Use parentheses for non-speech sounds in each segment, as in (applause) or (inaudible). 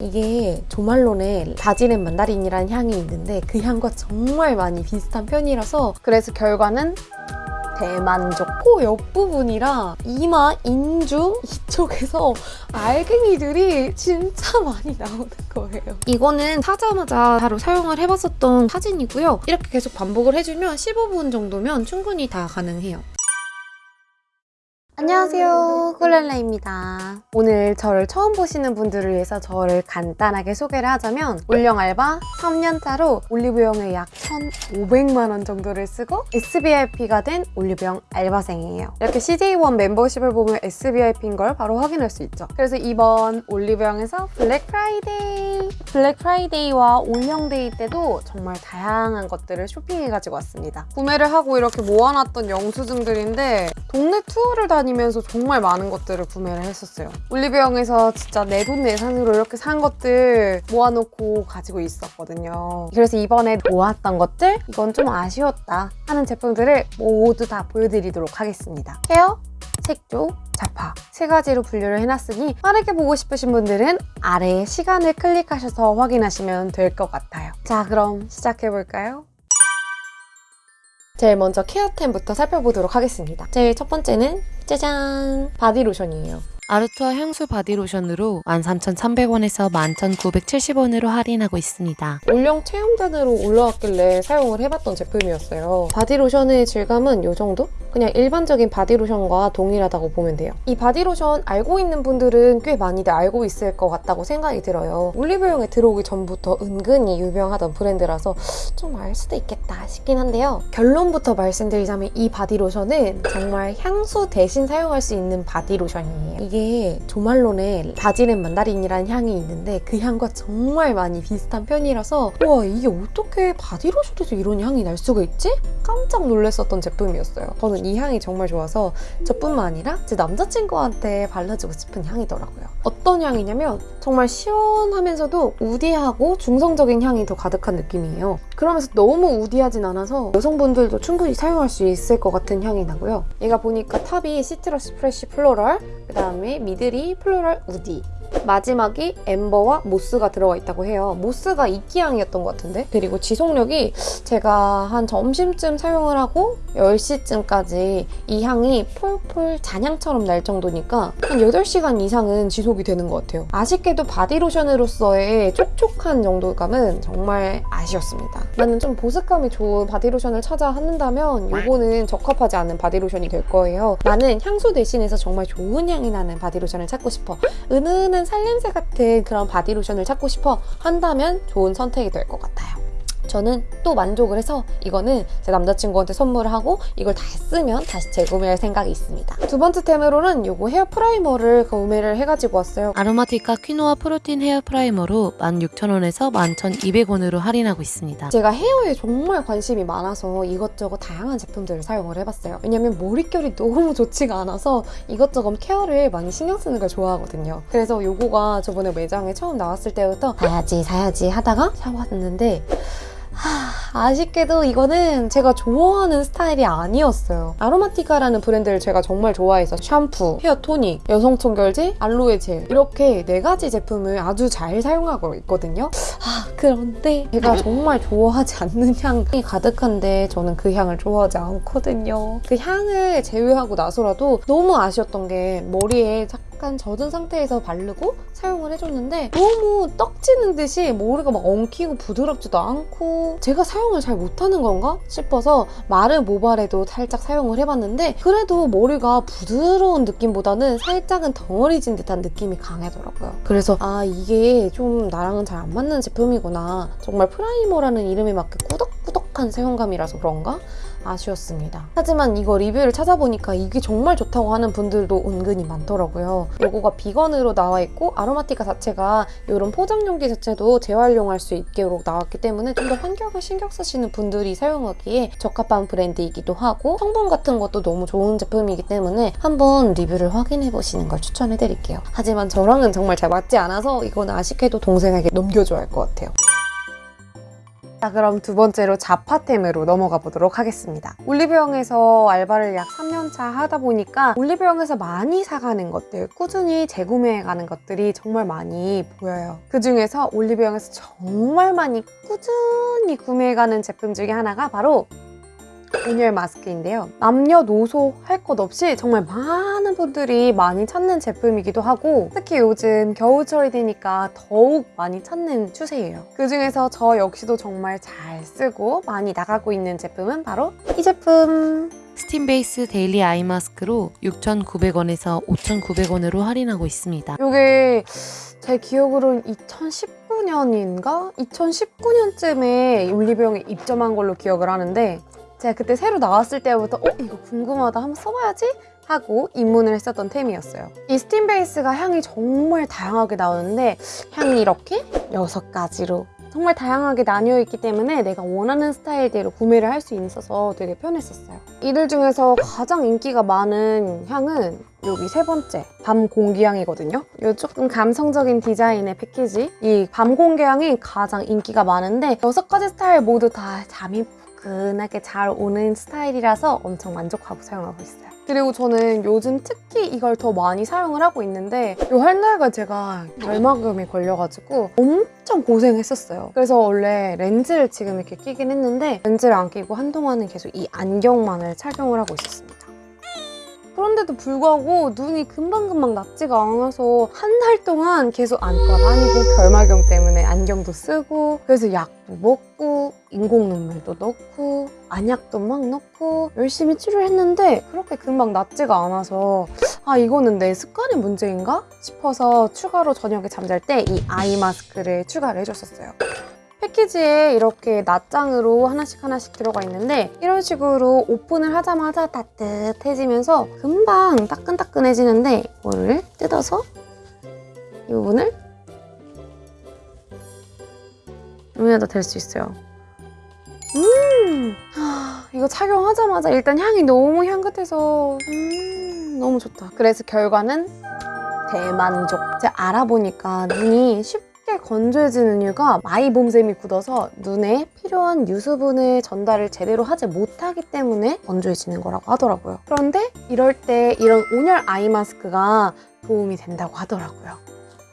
이게 조말론의 바지렌 만다린이라는 향이 있는데 그 향과 정말 많이 비슷한 편이라서 그래서 결과는 대만족. 코 옆부분이랑 이마, 인중 이쪽에서 알갱이들이 진짜 많이 나오는 거예요. 이거는 사자마자 바로 사용을 해봤었던 사진이고요. 이렇게 계속 반복을 해주면 15분 정도면 충분히 다 가능해요. 안녕하세요. 꿀렐라입니다. 오늘 저를 처음 보시는 분들을 위해서 저를 간단하게 소개를 하자면 올영 알바 3년차로 올리브영에 약 1,500만 원 정도를 쓰고 SBIP가 된 올리브영 알바생이에요. 이렇게 CJ1 멤버십을 보면 VVIP인 걸 바로 확인할 수 있죠. 그래서 이번 올리브영에서 블랙 프라이데이! 블랙 프라이데이와 올영데이 때도 정말 다양한 것들을 쇼핑해 가지고 왔습니다. 구매를 하고 이렇게 모아놨던 영수증들인데 동네 투어를 다니 다니면서 정말 많은 것들을 구매를 했었어요. 올리브영에서 진짜 내 돈 내산으로 이렇게 산 것들 모아놓고 가지고 있었거든요. 그래서 이번에 모았던 것들 이건 좀 아쉬웠다 하는 제품들을 모두 다 보여드리도록 하겠습니다. 헤어, 색조, 잡화 세 가지로 분류를 해놨으니 빠르게 보고 싶으신 분들은 아래에 시간을 클릭하셔서 확인하시면 될 것 같아요. 자 그럼 시작해볼까요? 제일 먼저 케어템부터 살펴보도록 하겠습니다. 제일 첫 번째는 짜잔! 바디로션이에요. 아르투아 향수 바디로션으로 13,300원에서 11,970원으로 할인하고 있습니다. 올영 체험단으로 올라왔길래 사용을 해봤던 제품이었어요. 바디로션의 질감은 이 정도? 그냥 일반적인 바디로션과 동일하다고 보면 돼요. 이 바디로션 알고 있는 분들은 꽤 많이들 알고 있을 것 같다고 생각이 들어요. 올리브영에 들어오기 전부터 은근히 유명하던 브랜드라서 좀 알 수도 있겠다 싶긴 한데요. 결론부터 말씀드리자면 이 바디로션은 정말 향수 대신 사용할 수 있는 바디로션이에요. 이게 조말론의 바질 앤 만다린이라는 향이 있는데 그 향과 정말 많이 비슷한 편이라서 와 이게 어떻게 바디로션에서 이런 향이 날 수가 있지? 깜짝 놀랐었던 제품이었어요. 저는 이 향이 정말 좋아서 저뿐만 아니라 제 남자친구한테 발라주고 싶은 향이더라고요. 어떤 향이냐면 정말 시원하면서도 woody하고 중성적인 향이 더 가득한 느낌이에요. 그러면서 너무 woody하진 않아서 여성분들도 충분히 사용할 수 있을 것 같은 향이 나고요. 얘가 보니까 top이 citrus fresh floral, 그 다음에 middle이 floral woody, 마지막이 amber와 moss가 들어가 있다고 해요. moss가 이끼향이었던 것 같은데? 그리고 지속력이 제가 한 점심쯤 사용을 하고 10시쯤까지 이 향이 폴폴 잔향처럼 날 정도니까 한 8시간 이상은 지속이 되는 것 같아요. 아쉽게도 바디로션으로서의 촉촉한 정도감은 정말 아쉬웠습니다. 나는 좀 보습감이 좋은 바디로션을 찾아 한다면 이거는 적합하지 않은 바디로션이 될 거예요. 나는 향수 대신해서 정말 좋은 향이 나는 바디로션을 찾고 싶어. 은은한 살냄새 같은 그런 바디로션을 찾고 싶어 한다면 좋은 선택이 될 것 같아요. 저는 또 만족을 해서 이거는 제 남자친구한테 선물을 하고 이걸 다 쓰면 다시 재구매할 생각이 있습니다. 두 번째 템으로는 이거 헤어 프라이머를 구매를 해가지고 왔어요. 아로마티카 퀴노아 프로틴 헤어 프라이머로 16,000원에서 11,200원으로 할인하고 있습니다. 제가 헤어에 정말 관심이 많아서 이것저것 다양한 제품들을 사용을 해봤어요. 왜냐면 머릿결이 너무 좋지가 않아서 이것저것 케어를 많이 신경 쓰는 걸 좋아하거든요. 그래서 이거가 저번에 매장에 처음 나왔을 때부터 사야지 사야지 하다가 사왔는데 하, 아쉽게도 이거는 제가 좋아하는 스타일이 아니었어요. 아로마티카라는 브랜드를 제가 정말 좋아해서 샴푸, 헤어 토닉, 여성 청결제, 알로에 젤 이렇게 네 가지 제품을 아주 잘 사용하고 있거든요. 아, 그런데 제가 정말 좋아하지 않는 향이 가득한데 저는 그 향을 좋아하지 않거든요. 그 향을 제외하고 나서라도 너무 아쉬웠던 게 머리에 약간 젖은 상태에서 바르고 사용을 해줬는데 너무 떡지는 듯이 머리가 막 엉키고 부드럽지도 않고 제가 사용을 잘 못하는 건가 싶어서 마른 모발에도 살짝 사용을 해봤는데 그래도 머리가 부드러운 느낌보다는 살짝은 덩어리진 듯한 느낌이 강하더라고요. 그래서 아 이게 좀 나랑은 잘 안 맞는 제품이구나 정말 프라이머라는 이름에 맞게 꾸덕꾸덕한 사용감이라서 그런가? 아쉬웠습니다. 하지만 이거 리뷰를 찾아보니까 이게 정말 좋다고 하는 분들도 은근히 많더라고요. 요거가 비건으로 나와 있고 아로마티카 자체가 이런 포장 용기 자체도 재활용할 수 있도록 나왔기 때문에 좀 더 환경을 신경 쓰시는 분들이 사용하기에 적합한 브랜드이기도 하고 성분 같은 것도 너무 좋은 제품이기 때문에 한번 리뷰를 확인해 보시는 걸 추천해드릴게요. 하지만 저랑은 정말 잘 맞지 않아서 이건 아쉽게도 동생에게 넘겨줘야 할 것 같아요. 자 그럼 두 번째로 자파템으로 넘어가 보도록 하겠습니다. 올리브영에서 알바를 약 3년차 하다 보니까 올리브영에서 많이 사가는 것들, 꾸준히 재구매해가는 것들이 정말 많이 보여요. 그 중에서 올리브영에서 정말 많이 꾸준히 구매해가는 제품 중에 하나가 바로 온열 마스크인데요. 남녀노소 할 것 없이 정말 많은 분들이 많이 찾는 제품이기도 하고 특히 요즘 겨울철이 되니까 더욱 많이 찾는 추세예요. 그 중에서 저 역시도 정말 잘 쓰고 많이 나가고 있는 제품은 바로 이 제품. 스팀 베이스 데일리 아이 마스크로 6,900원에서 5,900원으로 할인하고 있습니다. 이게 제 기억으로는 2019년인가? 2019년쯤에 올리브영에 입점한 걸로 기억을 하는데 제가 그때 새로 나왔을 때부터 어? 이거 궁금하다 한번 써봐야지? 하고 입문을 했었던 템이었어요. 이 스팀 베이스가 향이 정말 다양하게 나오는데 향이 이렇게 여섯 가지로 정말 다양하게 나뉘어 있기 때문에 내가 원하는 스타일대로 구매를 할 수 있어서 되게 편했었어요. 이들 중에서 가장 인기가 많은 향은 여기 세 번째 밤 공기향이거든요. 이 조금 감성적인 디자인의 패키지. 이 밤 공기향이 가장 인기가 많은데 여섯 가지 스타일 모두 다 잠이 푸근하게 잘 오는 스타일이라서 엄청 만족하고 사용하고 있어요. 그리고 저는 요즘 특히 이걸 더 많이 사용을 하고 있는데 이한 달간 제가 결막염이 걸려가지고 엄청 고생했었어요. 그래서 원래 렌즈를 지금 이렇게 끼긴 했는데 렌즈를 안 끼고 한동안은 계속 이 안경만을 착용을 하고 있었습니다. 그런데도 불구하고 눈이 금방금방 낫지가 않아서 한 달 동안 계속 안과 다니고 결막염 때문에 안경도 쓰고 그래서 약도 먹고 인공 눈물도 넣고 안약도 막 넣고 열심히 치료했는데 그렇게 금방 낫지가 않아서 아 이거는 내 습관의 문제인가 싶어서 추가로 저녁에 잠잘 때 이 아이 마스크를 추가를 해줬었어요. 패키지에 이렇게 낱장으로 하나씩 하나씩 들어가 있는데 이런 식으로 오픈을 하자마자 따뜻해지면서 금방 따끈따끈해지는데 이거를 뜯어서 이 부분을 눈에다 댈 수 있어요. 음, 하, 이거 착용하자마자 일단 향이 너무 향긋해서 음, 너무 좋다. 그래서 결과는 대만족. 제가 알아보니까 눈이 쉽 게 건조해지는 이유가 마이봄샘이 굳어서 눈에 필요한 유수분을 전달을 제대로 하지 못하기 때문에 건조해지는 거라고 하더라고요. 그런데 이럴 때 이런 온열 아이 마스크가 도움이 된다고 하더라고요.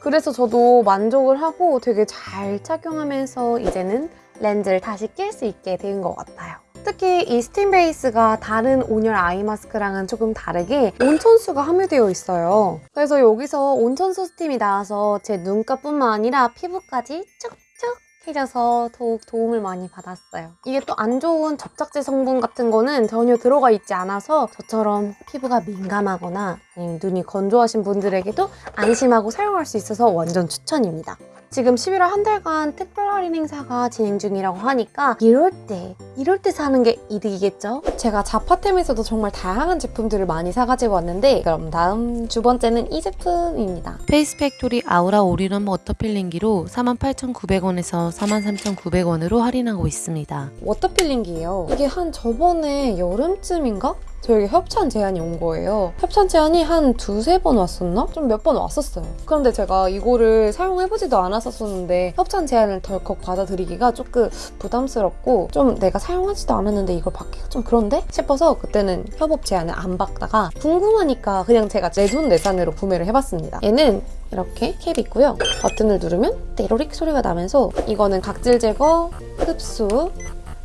그래서 저도 만족을 하고 되게 잘 착용하면서 이제는 렌즈를 다시 낄 수 있게 된 것 같아요. 특히 이 스팀 베이스가 다른 온열 아이 마스크랑은 조금 다르게 온천수가 함유되어 있어요. 그래서 여기서 온천수 스팀이 나와서 제 눈가뿐만 아니라 피부까지 촉촉해져서 더욱 도움을 많이 받았어요. 이게 또 안 좋은 접착제 성분 같은 거는 전혀 들어가 있지 않아서 저처럼 피부가 민감하거나 눈이 건조하신 분들에게도 안심하고 사용할 수 있어서 완전 추천입니다. 지금 11월 한 달간 특별 할인 행사가 진행 중이라고 하니까 이럴 때 이럴 때 사는 게 이득이겠죠? 제가 잡화템에서도 정말 다양한 제품들을 많이 사가지고 왔는데 그럼 다음 두 번째는 이 제품입니다. 페이스 팩토리 아우라 올인원 워터 필링기로 48,900원에서 43,900원으로 할인하고 있습니다. 워터필링기예요. 이게 한 저번에 여름쯤인가? 저에게 협찬 제안이 온 거예요. 협찬 제안이 한 두세 번 왔었나? 좀 몇 번 왔었어요. 그런데 제가 이거를 사용해보지도 않았었는데 협찬 제안을 덜컥 받아들이기가 조금 부담스럽고 좀 내가 사용하지도 않았는데 이걸 받기가 좀 그런데? 싶어서 그때는 협업 제안을 안 받다가 궁금하니까 그냥 제가 내 돈 내산으로 구매를 해봤습니다. 얘는 이렇게 캡이 있고요. 버튼을 누르면 떼로릭 소리가 나면서 이거는 각질 제거, 흡수,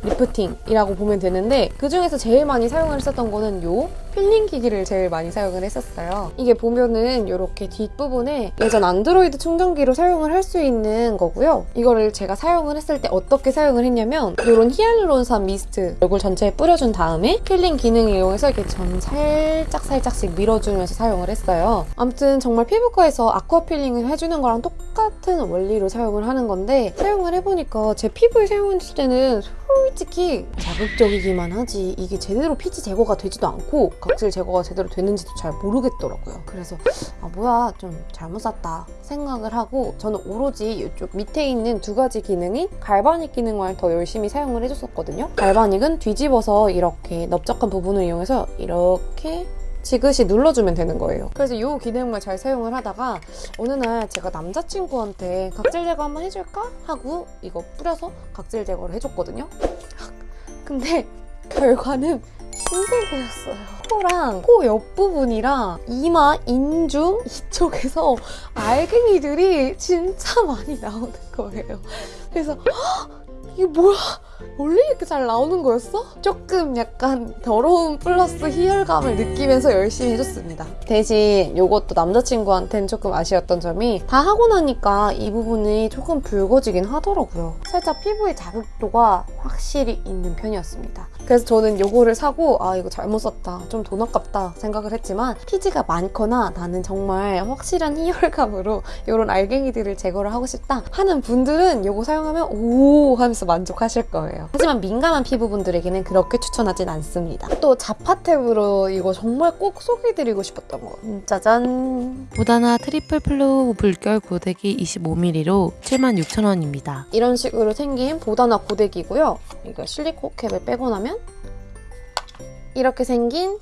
리프팅이라고 보면 되는데 그 중에서 제일 많이 사용을 했었던 거는 요 필링 기기를 제일 많이 사용을 했었어요. 이게 보면은 이렇게 뒷부분에 예전 안드로이드 충전기로 사용을 할 수 있는 거고요. 이거를 제가 사용을 했을 때 어떻게 사용을 했냐면 이런 히알루론산 미스트 얼굴 전체에 뿌려준 다음에 필링 기능을 이용해서 이렇게 전 살짝 살짝씩 밀어주면서 사용을 했어요. 아무튼 정말 피부과에서 아쿠아 필링을 해주는 거랑 똑같은 원리로 사용을 하는 건데 사용을 해보니까 제 피부에 사용했을 때는 솔직히 자극적이기만 하지 이게 제대로 피지 제거가 되지도 않고 각질 제거가 제대로 되는지도 잘 모르겠더라고요. 그래서 아 뭐야 좀 잘못 샀다 생각을 하고 저는 오로지 이쪽 밑에 있는 두 가지 기능인 갈바닉 기능만 더 열심히 사용을 해줬었거든요. 갈바닉은 뒤집어서 이렇게 넓적한 부분을 이용해서 이렇게 지그시 눌러주면 되는 거예요. 그래서 이 기능을 잘 사용을 하다가 어느 날 제가 남자친구한테 각질 제거 한번 해줄까? 하고 이거 뿌려서 각질 제거를 해줬거든요. (laughs) 근데 결과는 흰색이었어요. 코랑 코 옆부분이랑 이마, 인중 이쪽에서 알갱이들이 진짜 많이 나오는 거예요. 그래서 헉! 이게 뭐야? 원래 이렇게 잘 나오는 거였어? 조금 약간 더러움 플러스 희열감을 느끼면서 열심히 해줬습니다. 대신 이것도 남자친구한테는 조금 아쉬웠던 점이 다 하고 나니까 이 부분이 조금 붉어지긴 하더라고요. 살짝 피부의 자극도가 확실히 있는 편이었습니다. 그래서 저는 이거를 사고 아 이거 잘못 샀다 좀 돈 아깝다 생각을 했지만 피지가 많거나 나는 정말 확실한 희열감으로 이런 알갱이들을 제거를 하고 싶다 하는 분들은 이거 사용하면 오 하면서 만족하실 거예요. 하지만 민감한 피부분들에게는 그렇게 추천하진 않습니다. 또 잡화템으로 이거 정말 꼭 소개해드리고 싶었던 거 짜잔 보다나 트리플 플로우 물결 고데기 25mm로 76,000원입니다. 이런 식으로 생긴 보다나 고데기고요. 이거 실리콘 캡을 빼고 나면 이렇게 생긴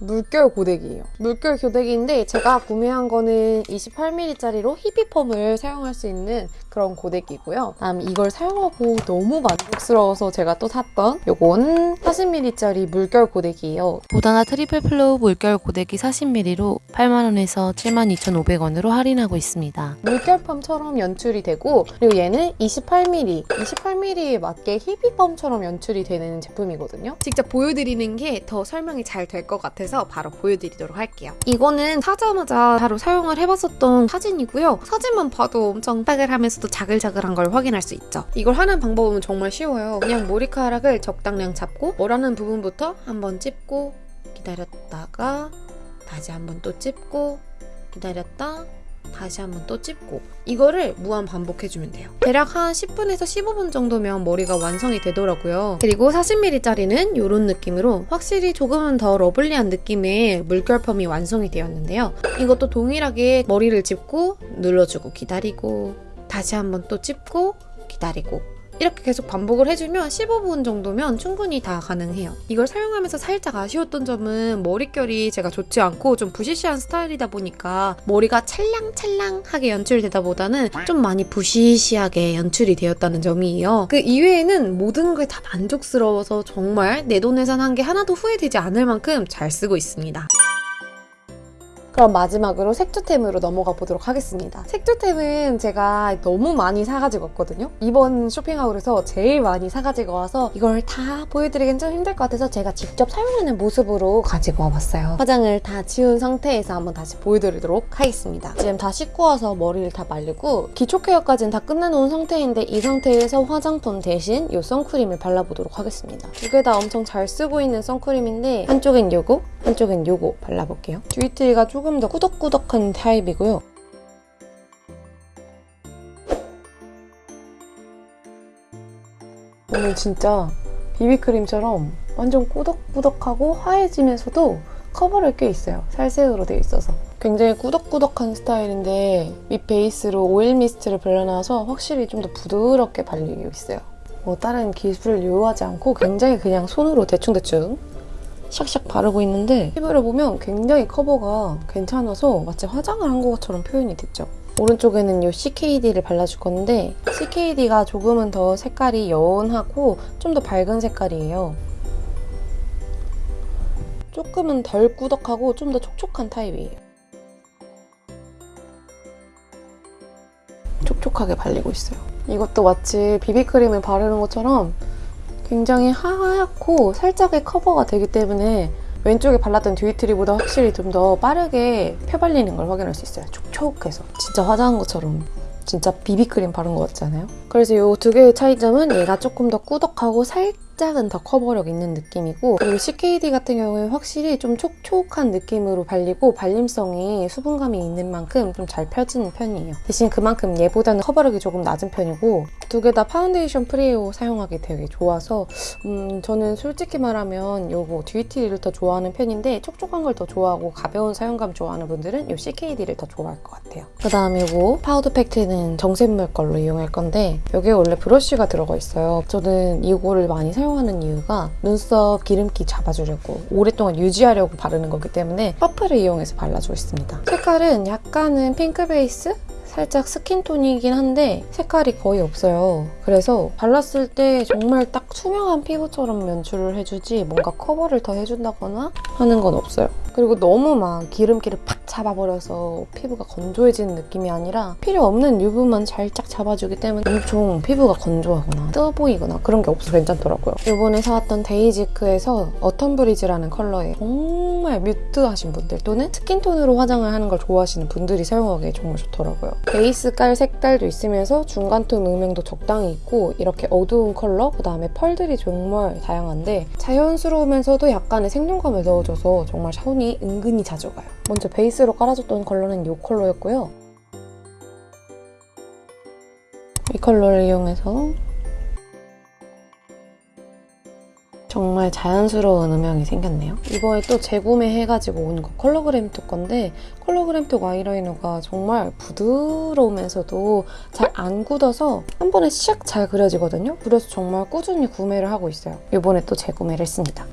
물결 고데기예요. 물결 고데기인데 제가 구매한 거는 28mm짜리로 히피펌을 사용할 수 있는 그런 고데기고요. 다음 이걸 사용하고 너무 만족스러워서 제가 또 샀던 요건 40mm짜리 물결 고데기예요. 보다나 트리플 플로우 물결 고데기 40mm로 8만원에서 72,500원으로 할인하고 있습니다. 물결펌처럼 연출이 되고 그리고 얘는 28mm, 28mm에 맞게 히피펌처럼 연출이 되는 제품이거든요. 직접 보여드리는 게 더 설명이 잘 될 것 같아 서 바로 보여드리도록 할게요. 이거는 사자마자 바로 사용을 해봤었던 사진이고요. 사진만 봐도 엄청 빠글하면서도 자글자글한 걸 확인할 수 있죠. 이걸 하는 방법은 정말 쉬워요. 그냥 머리카락을 적당량 잡고 머라는 부분부터 한번 찝고 기다렸다가 다시 한번 또 찝고 기다렸다 다시 한번 또 찝고 이거를 무한 반복해주면 돼요. 대략 한 10분에서 15분 정도면 머리가 완성이 되더라고요. 그리고 40mm짜리는 이런 느낌으로 확실히 조금은 더 러블리한 느낌의 물결펌이 완성이 되었는데요. 이것도 동일하게 머리를 짚고 눌러주고 기다리고 다시 한번 또 찝고 기다리고 이렇게 계속 반복을 해주면 15분 정도면 충분히 다 가능해요. 이걸 사용하면서 살짝 아쉬웠던 점은 머릿결이 제가 좋지 않고 좀 부시시한 스타일이다 보니까 머리가 찰랑찰랑하게 연출되다 보다는 좀 많이 부시시하게 연출이 되었다는 점이에요. 그 이외에는 모든 게 다 만족스러워서 정말 내돈 예산한 게 하나도 후회되지 않을 만큼 잘 쓰고 있습니다. 그럼 마지막으로 색조템으로 넘어가 보도록 하겠습니다. 색조템은 제가 너무 많이 사가지고 왔거든요. 이번 쇼핑하울에서 제일 많이 사가지고 와서 이걸 다 보여드리긴 좀 힘들 것 같아서 제가 직접 사용하는 모습으로 가지고 와봤어요. 화장을 다 지운 상태에서 한번 다시 보여드리도록 하겠습니다. 지금 다 씻고 와서 머리를 다 말리고 기초 케어까지는 다 끝내놓은 상태인데 이 상태에서 화장품 대신 이 선크림을 발라보도록 하겠습니다. 두 개 다 엄청 잘 쓰고 있는 선크림인데 한쪽엔 요거, 한쪽엔 요거 발라볼게요. 듀이트리가 조금 더 꾸덕꾸덕한 타입이고요. 오늘 진짜 비비크림처럼 완전 꾸덕꾸덕하고 하얘지면서도 커버를 꽤 있어요. 살색으로 되어 있어서. 굉장히 꾸덕꾸덕한 스타일인데 밑 베이스로 오일 미스트를 발라놔서 확실히 좀 더 부드럽게 발리고 있어요. 뭐 다른 기술을 요하지 않고 굉장히 그냥 손으로 대충대충 샥샥 바르고 있는데 피부를 보면 굉장히 커버가 괜찮아서 마치 화장을 한 것처럼 표현이 됐죠. 오른쪽에는 이 CKD를 발라줄 건데 CKD가 조금은 더 색깔이 연하고 좀 더 밝은 색깔이에요. 조금은 덜 꾸덕하고 좀 더 촉촉한 타입이에요. 촉촉하게 발리고 있어요. 이것도 마치 비비크림을 바르는 것처럼 굉장히 하얗고 살짝의 커버가 되기 때문에 왼쪽에 발랐던 듀이트리보다 확실히 좀 더 빠르게 펴발리는 걸 확인할 수 있어요. 촉촉해서. 진짜 화장한 것처럼 진짜 비비크림 바른 것 같잖아요. 그래서 이 두 개의 차이점은 얘가 조금 더 꾸덕하고 살짝 은 더 커버력 있는 느낌이고 그리고 CKD 같은 경우에 확실히 좀 촉촉한 느낌으로 발리고 발림성이 수분감이 있는 만큼 좀 잘 펴지는 편이에요. 대신 그만큼 얘보다는 커버력이 조금 낮은 편이고 두 개 다 파운데이션 free로 사용하기 되게 좋아서 음, 저는 솔직히 말하면 요거 듀이티를 더 좋아하는 편인데 촉촉한 걸 더 좋아하고 가벼운 사용감 좋아하는 분들은 요 CKD를 더 좋아할 것 같아요. 그 다음 요거 파우더 팩트는 정샘물 걸로 이용할 건데 여기에 원래 브러쉬가 들어가 있어요. 저는 이거를 많이 사용 사용하는 이유가 눈썹 기름기 잡아주려고 오랫동안 유지하려고 바르는 거기 때문에 퍼프를 이용해서 발라주고 있습니다. 색깔은 약간은 핑크 베이스? 살짝 skin tone이긴 한데 색깔이 거의 없어요. 그래서 발랐을 때 정말 딱 투명한 피부처럼 연출을 해주지 뭔가 커버를 더 해준다거나 하는 건 없어요. 그리고 너무 막 기름기를 팍 잡아버려서 피부가 건조해지는 느낌이 아니라 필요 없는 유분만 살짝 잡아주기 때문에 엄청 피부가 건조하거나 뜨어 보이거나 그런 게 없어서 괜찮더라고요. 이번에 사왔던 데이지크에서 Autumn Breeze라는 컬러에 정말 mute하신 분들 또는 skin tone으로 화장을 하는 걸 좋아하시는 분들이 사용하기에 정말 좋더라고요. 베이스 깔 색깔도 있으면서 중간톤 음영도 적당히 있고 이렇게 어두운 컬러 그 다음에 펄들이 정말 다양한데 자연스러우면서도 약간의 생동감을 넣어줘서 정말 손이 은근히 자주 가요. 먼저 베이스로 깔아줬던 컬러는 이 컬러였고요. 이 컬러를 이용해서 정말 자연스러운 음영이 생겼네요. 이번에 또 재구매해가지고 온 거 컬러그램톡 건데 컬러그램톡 아이라이너가 정말 부드러우면서도 잘 안 굳어서 한 번에 샥 잘 그려지거든요. 그래서 정말 꾸준히 구매를 하고 있어요. 이번에 또 재구매를 했습니다.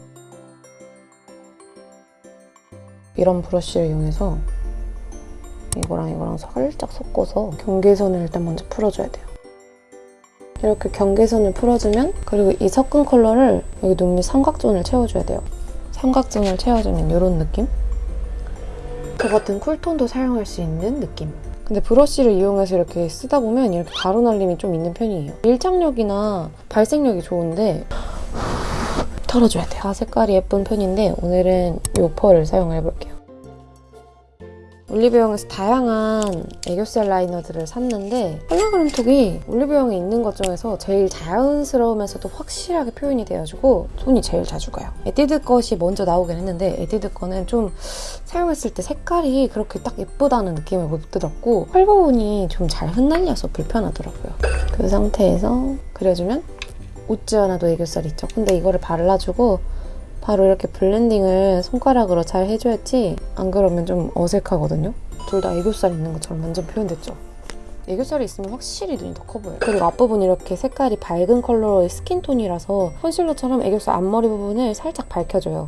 이런 브러쉬를 이용해서 이거랑 이거랑 살짝 섞어서 경계선을 일단 먼저 풀어줘야 돼요. 이렇게 경계선을 풀어주면 그리고 이 섞은 컬러를 여기 눈밑 삼각존을 채워줘야 돼요. 삼각존을 채워주면 이런 느낌? 저 같은 쿨톤도 사용할 수 있는 느낌. 근데 브러쉬를 이용해서 이렇게 쓰다 보면 이렇게 가루 날림이 좀 있는 편이에요. 밀착력이나 발색력이 좋은데 털어줘야 돼요. 다 색깔이 예쁜 편인데 오늘은 이 펄을 사용해볼게요. 올리브영에서 다양한 애교살 라이너들을 샀는데 컬러그램톡이 올리브영에 있는 것 중에서 제일 자연스러우면서도 확실하게 표현이 돼가지고 손이 제일 자주 가요. 에뛰드 것이 먼저 나오긴 했는데 에뛰드 거는 좀 사용했을 때 색깔이 그렇게 딱 예쁘다는 느낌을 못 들었고 펄 부분이 좀 잘 흩날려서 불편하더라고요. 그 상태에서 그려주면 웃지 않아도 애교살 있죠. 근데 이거를 발라주고 바로 이렇게 블렌딩을 손가락으로 잘 해줘야지 안 그러면 좀 어색하거든요. 둘 다 애교살 있는 것처럼 완전 표현됐죠. 애교살이 있으면 확실히 눈이 더 커 보여요. 그리고 앞부분 이렇게 색깔이 밝은 컬러의 skin tone이라서 컨실러처럼 애교살 앞머리 부분을 살짝 밝혀줘요.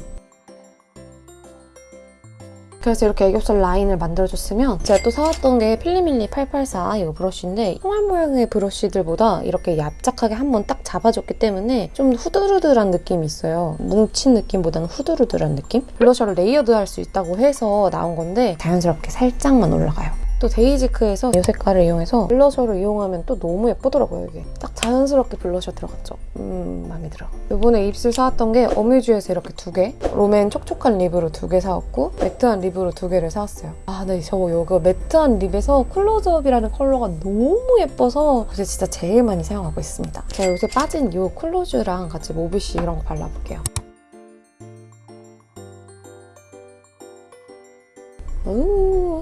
그래서 이렇게 애교살 라인을 만들어줬으면 제가 또 사왔던 게 필리밀리 884 이거 브러쉬인데 총알 모양의 브러쉬들보다 이렇게 납작하게 한번 딱 잡아줬기 때문에 좀 후드르드한 느낌이 있어요. 뭉친 느낌보다는 후드르드한 느낌? 블러셔를 레이어드할 수 있다고 해서 나온 건데 자연스럽게 살짝만 올라가요. 또 데이지크에서 이 색깔을 이용해서 블러셔를 이용하면 또 너무 예쁘더라고요 이게. 딱 자연스럽게 블러셔 들어갔죠? 음 마음에 들어. 이번에 입술 사왔던 게 어뮤즈에서 이렇게 두 개 롬앤 촉촉한 립으로 두 개 사왔고 매트한 립으로 두 개를 사왔어요. 아 네 저거 이거 매트한 립에서 클로즈업이라는 컬러가 너무 예뻐서 요새 진짜 제일 많이 사용하고 있습니다. 제가 요새 빠진 이 클로즈랑 같이 모비시 이런 거 발라볼게요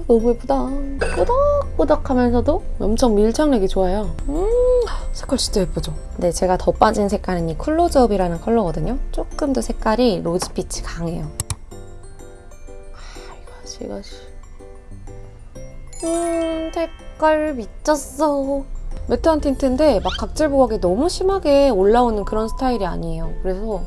너무 예쁘다. 꾸덕꾸덕 하면서도 엄청 밀착력이 좋아요. 음 색깔 진짜 예쁘죠? 네 제가 더 빠진 색깔은 이 클로즈업이라는 컬러거든요. 조금 더 색깔이 로즈빛이 강해요. 아 이거지 이거지 음 색깔 미쳤어. 매트한 틴트인데 막 각질 부각이 너무 심하게 올라오는 그런 스타일이 아니에요. 그래서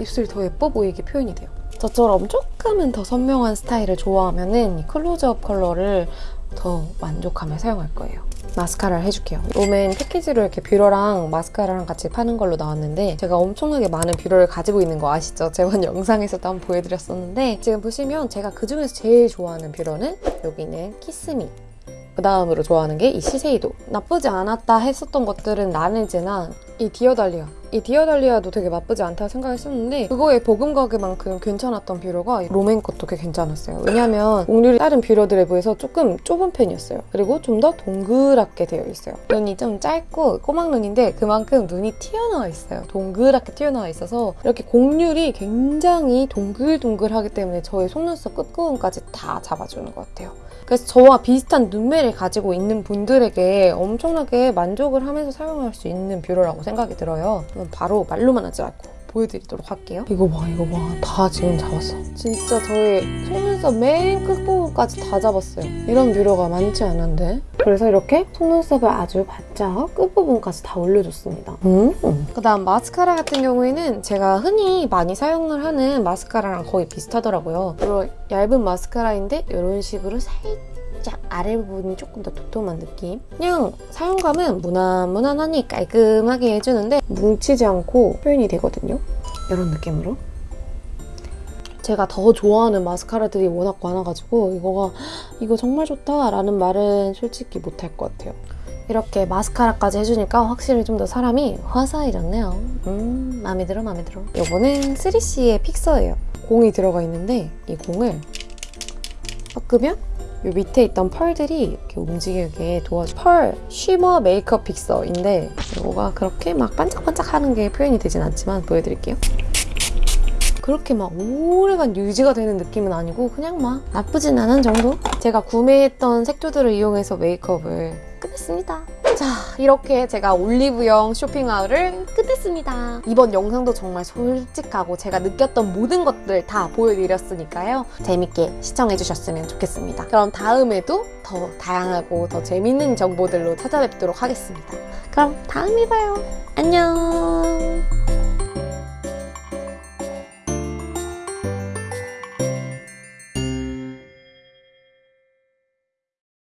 입술이 더 예뻐 보이게 표현이 돼요 저처럼 조금은 더 선명한 스타일을 좋아하면은 이 클로즈업 컬러를 더 만족하며 사용할 거예요. 마스카라를 해줄게요. 롬앤 패키지로 이렇게 뷰러랑 마스카라랑 같이 파는 걸로 나왔는데 제가 엄청나게 많은 뷰러를 가지고 있는 거 아시죠? (laughs) 저번 영상에서도 한번 보여드렸었는데 지금 보시면 제가 그중에서 제일 좋아하는 뷰러는 여기는 키스미 그 다음으로 좋아하는 게 이 시세이도. 나쁘지 않았다 했었던 것들은 라네즈나 이 디어달리아. 이 디어달리아도 되게 나쁘지 않다 생각했었는데 그거의 버금가게만큼 괜찮았던 뷰러가 롬앤 것도 꽤 괜찮았어요. 왜냐면 곡률이 다른 뷰러들에 비해서 조금 좁은 편이었어요. 그리고 좀 더 동그랗게 되어 있어요. 눈이 좀 짧고 꼬막 눈인데 그만큼 눈이 튀어나와 있어요. 동그랗게 튀어나와 있어서 이렇게 곡률이 굉장히 동글동글하기 때문에 저의 속눈썹 끝부분까지 다 잡아주는 것 같아요 그래서 저와 비슷한 눈매를 가지고 있는 분들에게 엄청나게 만족을 하면서 사용할 수 있는 뷰러라고 생각이 들어요. 바로 말로만 하지 않고 보여드리도록 할게요. 이거 봐, 이거 봐. 다 지금 잡았어. 진짜 저의 속눈썹 맨 끝부분까지 다 잡았어요. 이런 뷰러가 많지 않은데. 그래서 이렇게 속눈썹을 아주 바짝 끝부분까지 다 올려줬습니다. 음. 그다음 마스카라 같은 경우에는 제가 흔히 많이 사용을 하는 마스카라랑 거의 비슷하더라고요. 그리고 얇은 마스카라인데 이런 식으로 살짝 아래 부분이 조금 더 도톰한 느낌. 그냥 사용감은 무난무난하니 깔끔하게 해주는데 뭉치지 않고 표현이 되거든요. 이런 느낌으로. 제가 더 좋아하는 마스카라들이 워낙 많아가지고 이거가 이거 정말 좋다라는 말은 솔직히 못할 것 같아요. 이렇게 마스카라까지 해주니까 확실히 좀 더 사람이 화사해졌네요. 음, 마음에 들어, 마음에 들어. 이거는 3CE의 픽서예요. 공이 들어가 있는데 이 공을 꺾으면 이 밑에 있던 펄들이 이렇게 움직이게 도와줘. 펄 쉬머 메이크업 픽서인데 이거가 그렇게 막 반짝반짝하는 게 표현이 되진 않지만 보여드릴게요. 그렇게 막 오래간 유지가 되는 느낌은 아니고 그냥 막 나쁘진 않은 정도? 제가 구매했던 색조들을 이용해서 메이크업을 끝냈습니다. 자, 이렇게 제가 올리브영 쇼핑하울을 끝냈습니다. 이번 영상도 정말 솔직하고 제가 느꼈던 모든 것들 다 보여드렸으니까요. 재밌게 시청해주셨으면 좋겠습니다. 그럼 다음에도 더 다양하고 더 재밌는 정보들로 찾아뵙도록 하겠습니다. 그럼 다음에 봐요. 안녕!